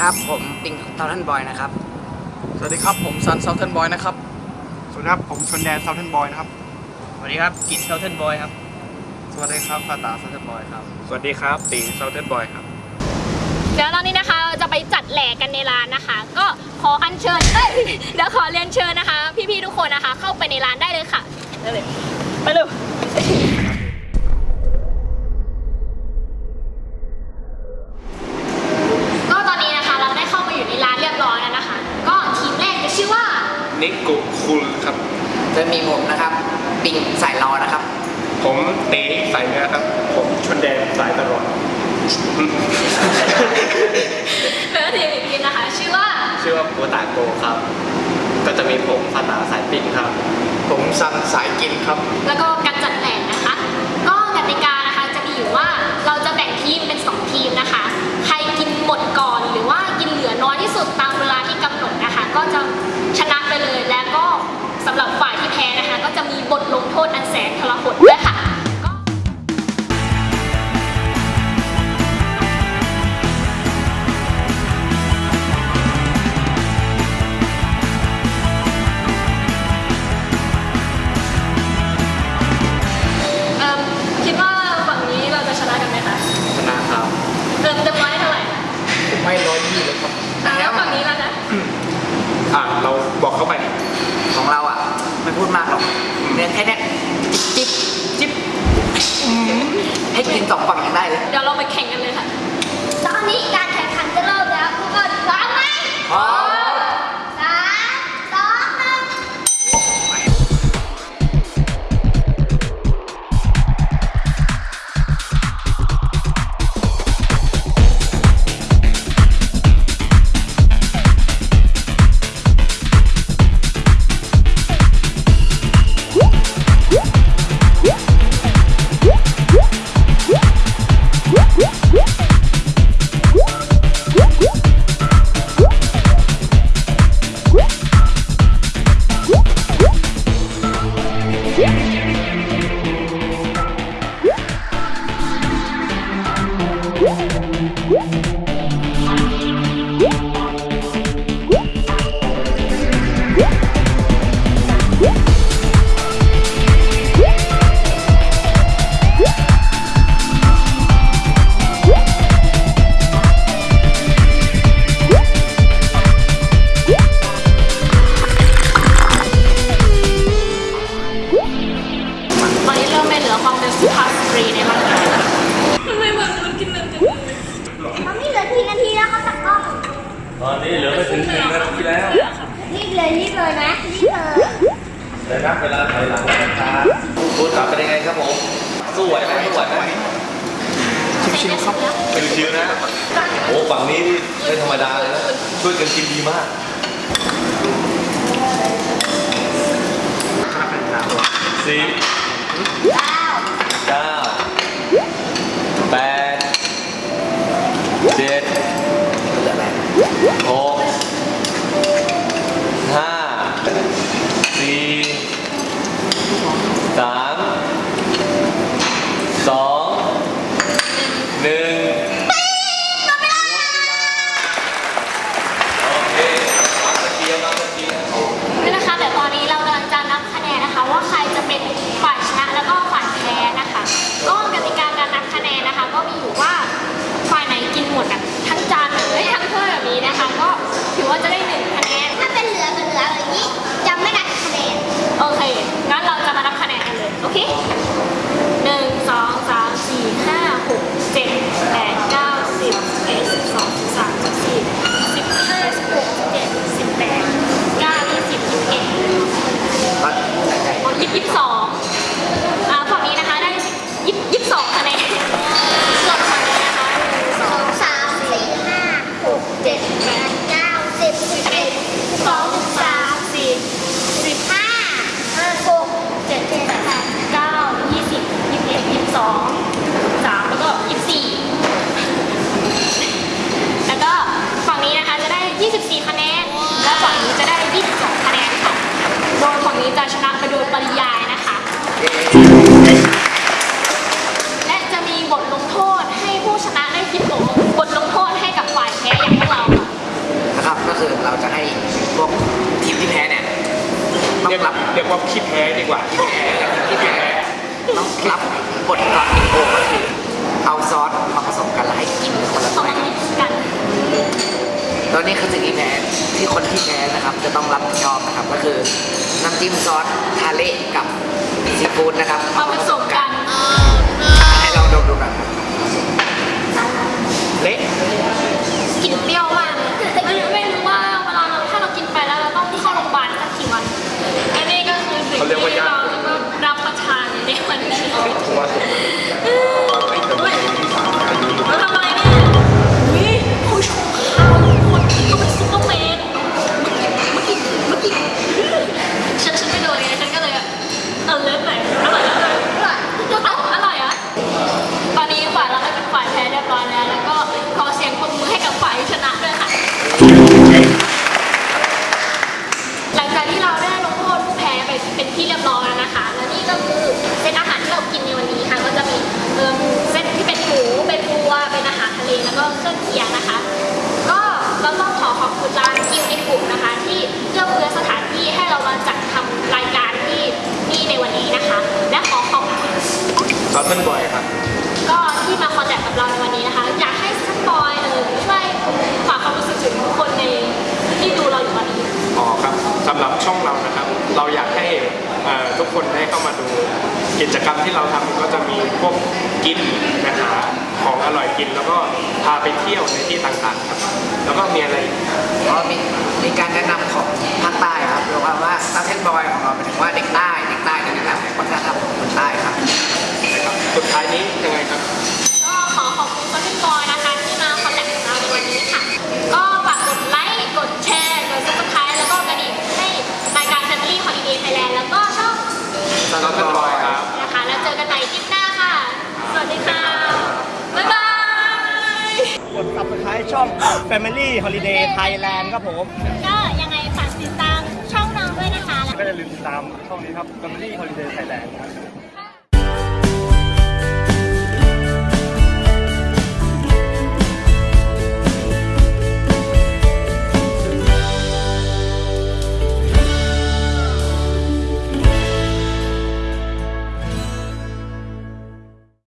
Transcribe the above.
ครับ ผมปิงเทาทันบอยนะครับ สวัสดีครับผมซันเซาเทนบอยนะครับ สวัสดีครับผมชนแดนเซาเทนบอยนะครับ สวัสดีครับกินเทาทันบอยครับ สวัสดีครับฟาตาเซาเทนบอยครับ สวัสดีครับตีเซาเทนบอยครับ เดี๋ยวตอนนี้นะคะเราจะไปจัดแหลกกันในร้านนะคะ ก็ขออัญเชิญเอ้ยเดี๋ยวขอเรียนเชิญนะคะ พี่ๆทุกคนนะคะ เข้าไปในร้านได้เลยค่ะไปเลยไปเลย นิกุคุณครับ จะมีผมนะครับปิงสายรอนะครับ ผมตีสายเนื้อครับ ผมชนแดนสายตลอดแล้วก็ทีมอีกทีมนะคะ ชื่อว่า ชื่อว่าโกตาโกครับ ก็จะมีผมฟาตาสายปิ้งครับ ผมซันสายกินครับ แล้วก็การจัดแหล่งนะคะ ก็กติกานะคะจะมีอยู่ว่าเราจะแบ่งทีมเป็น 2 ทีมนะคะ ใครกินหมดก่อนหรือว่ากินเหลือน้อยที่สุดตามเวลาที่กำหนดนะคะ ก็จะชนะไปเลยและก็สำหรับฝ่ายที่แพ้นะคะ ก็จะมี บทลงโทษอันแสนทรหด แค่เนี้ยจิ๊บจิ๊บจิ๊บให้กินสองฝั่งยังได้เลย เดี๋ยวเรา เลยนับเวลาถอยหลังนะครับคุณกลับเป็นยังไงครับผมสู้ไหวไหมสู้ไหวไหมชิวๆครับชิวๆนะโอ้ฝั่งนี้นี่ไม่ธรรมดาเลยนะช่วยกันกินดีมากสี่เก้า เก้าแปดเจ็ดหกห้าสี่สามสองหนึ่งโอเคมาตะเกียบมาตะเกียบ นี่นะคะเดี๋ยวตอนนี้เรากำลังจะนับคะแนนนะคะ ว่าใครจะเป็นฝ่ายชนะแล้วก็ฝ่ายแพ้นะคะ ก็กติกาการนับคะแนนนะคะ ก็มีอยู่ว่าฝ่ายไหนกินหมดแบบทั้งจานเลยทั้งถ้วยแบบนี้นะคะ ก็ ถือว่าจะได้หนึ่งคะแนน ถ้าเป็นเหลือกับเหลืออย่างนี้จะไม่นับคะแนน โอเค งั้นเราจะมานับคะแนนกันเลย โอเคหนึ่งสองสามสี่ห้าหกเจ็ดแปดเก้าสิบสิบเอ็ดสิบสองสิบสามสิบสี่สิบห้าสิบหกสิบเจ็ดสิบแปดเก้ายี่สิบยี่สิบเอ็ดยี่สิบสองอ่า และจะมีบทลงโทษให้ผู้ชนะได้คิดบทบทลงโทษให้กับฝ่ายแพ้อย่างพวกเราค่ะนะครับก็คือเราจะให้พวกทีมที่แพ้เนี่ยต้องรับเรียกว่าขี้แพ้ดีกว่าที่แพ้ต้องรับบทกรโอก็เอาซอสมาผสมกันแล้วให้กินคล้อนี่คือทีแพ้ที่คนที่แพ้นะครับ จะต้องรับผิดชอบนะครับ ก็คือน้ำจิ้มซอสทาเละกับ ซีฟู้ดนะครับมาผสมกันให้ลองดมดูกันเละกลิ่นเปรี้ยวมากเลยไม่ไม่รู้ว่าเวลาเราถ้าเรากินไปแล้วเราต้องเข้าโรงพยาบาลสักกี่วันอันนี้ก็คือสิ่งที่เรารับประทานในวันนี้ ซอสเทนบอยครับ ก็ที่มาคอนแทคกับเราในวันนี้นะคะ อยากให้สปอยเออช่วยฝากความรู้สึกถึงทุกคนในที่ดูเราอยู่วันนี้อ๋อครับสำหรับช่องเรานะครับ เราอยากให้เอ่อทุกคนได้เข้ามาดู กิจกรรมที่เราทำก็จะมีพวกกินนะหาของอร่อยกิน แล้วก็พาไปเที่ยวในที่ต่างๆครับ แล้วก็มีอะไรอีกก็มีมีการแนะนำของภาคใต้ครับเรียกว่าว่าซาเทนบอยของเราหมายถึงว่าเด็กใต้เด็กใต้จะแนะนำวัฒนธรรมของคนใต้ครับนะครับสุดท้ายนี้ยังไงครับก็ขอขอบคุณคนที่บอยนะคะที่มาคอนแทคกับเราในวันนี้ค่ะ ก็ฝากกดไลค์กดแชร์กด subscribe แล้วก็กระดิ่งให้รายการ Family Holiday Thailand แล้วก็ช่องซอสเทนบอยครับ นะคะ แล้วเจอกันใหม่คลิปหน้าค่ะ สวัสดีค่ะ บ๊ายบาย กด subscribe ช่อง Family Holiday Thailand ครับผมก็ยังไงฝากติดตามช่องน้องด้วยนะคะก็อย่าลืมติดตามช่องนี้ครับ Family Holiday Thailand ครับ